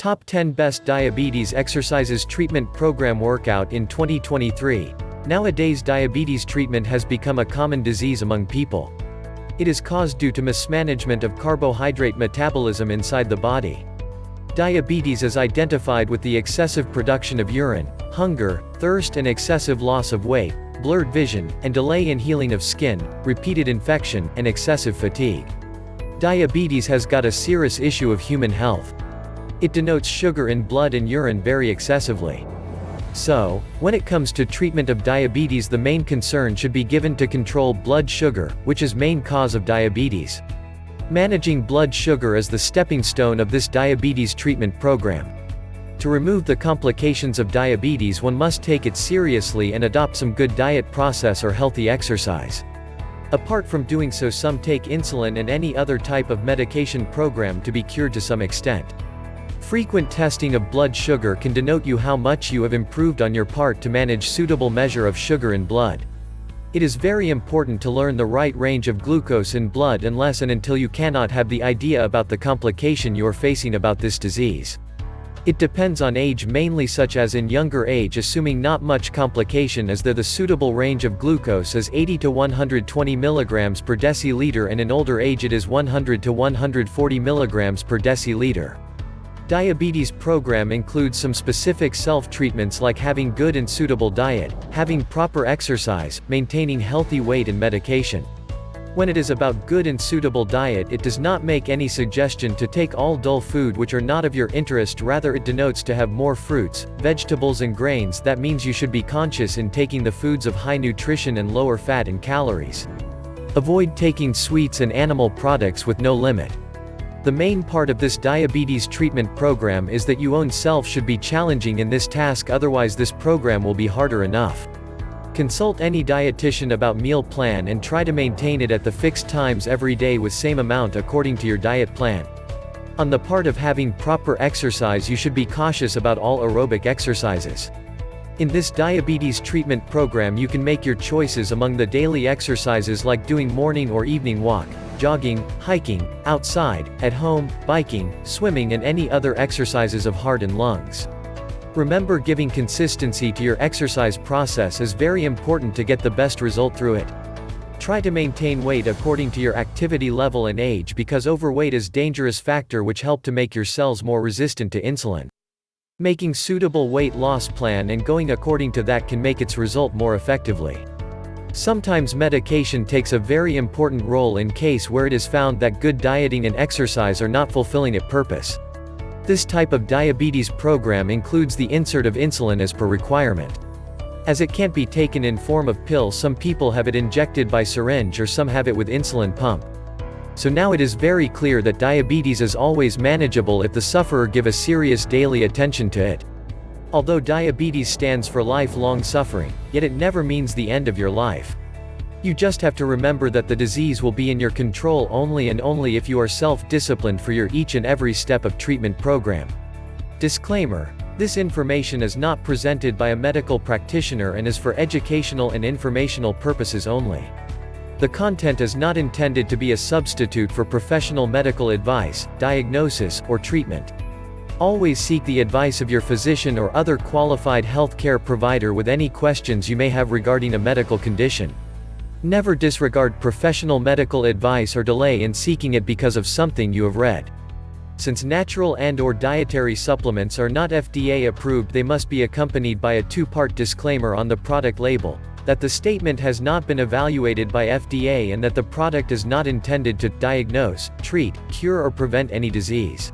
Top 10 Best Diabetes Exercises Treatment Program Workout in 2023. Nowadays diabetes treatment has become a common disease among people. It is caused due to mismanagement of carbohydrate metabolism inside the body. Diabetes is identified with the excessive production of urine, hunger, thirst and excessive loss of weight, blurred vision, and delay in healing of skin, repeated infection, and excessive fatigue. Diabetes has got a serious issue of human health. It denotes sugar in blood and urine very excessively. So, when it comes to treatment of diabetes the main concern should be given to control blood sugar, which is main cause of diabetes. Managing blood sugar is the stepping stone of this diabetes treatment program. To remove the complications of diabetes one must take it seriously and adopt some good diet process or healthy exercise. Apart from doing so some take insulin and any other type of medication program to be cured to some extent. Frequent testing of blood sugar can denote you how much you have improved on your part to manage suitable measure of sugar in blood. It is very important to learn the right range of glucose in blood unless and until you cannot have the idea about the complication you are facing about this disease. It depends on age mainly such as in younger age assuming not much complication as there the suitable range of glucose is 80 to 120 mg per deciliter and in older age it is 100 to 140 mg per deciliter. Diabetes program includes some specific self-treatments like having good and suitable diet, having proper exercise, maintaining healthy weight and medication. When it is about good and suitable diet it does not make any suggestion to take all dull food which are not of your interest rather it denotes to have more fruits, vegetables and grains that means you should be conscious in taking the foods of high nutrition and lower fat and calories. Avoid taking sweets and animal products with no limit. The main part of this diabetes treatment program is that you own self should be challenging in this task otherwise this program will be harder enough. Consult any dietitian about meal plan and try to maintain it at the fixed times every day with same amount according to your diet plan. On the part of having proper exercise you should be cautious about all aerobic exercises. In this diabetes treatment program you can make your choices among the daily exercises like doing morning or evening walk, jogging, hiking, outside, at home, biking, swimming and any other exercises of heart and lungs. Remember giving consistency to your exercise process is very important to get the best result through it. Try to maintain weight according to your activity level and age because overweight is dangerous factor which help to make your cells more resistant to insulin. Making suitable weight loss plan and going according to that can make its result more effectively. Sometimes medication takes a very important role in case where it is found that good dieting and exercise are not fulfilling its purpose. This type of diabetes program includes the insert of insulin as per requirement. As it can't be taken in form of pill some people have it injected by syringe or some have it with insulin pump. So now it is very clear that diabetes is always manageable if the sufferer give a serious daily attention to it. Although diabetes stands for lifelong suffering, yet it never means the end of your life. You just have to remember that the disease will be in your control only and only if you are self-disciplined for your each and every step of treatment program. Disclaimer. This information is not presented by a medical practitioner and is for educational and informational purposes only. The content is not intended to be a substitute for professional medical advice, diagnosis, or treatment. Always seek the advice of your physician or other qualified healthcare provider with any questions you may have regarding a medical condition. Never disregard professional medical advice or delay in seeking it because of something you have read. Since natural and or dietary supplements are not FDA approved they must be accompanied by a two-part disclaimer on the product label, that the statement has not been evaluated by FDA and that the product is not intended to diagnose, treat, cure or prevent any disease.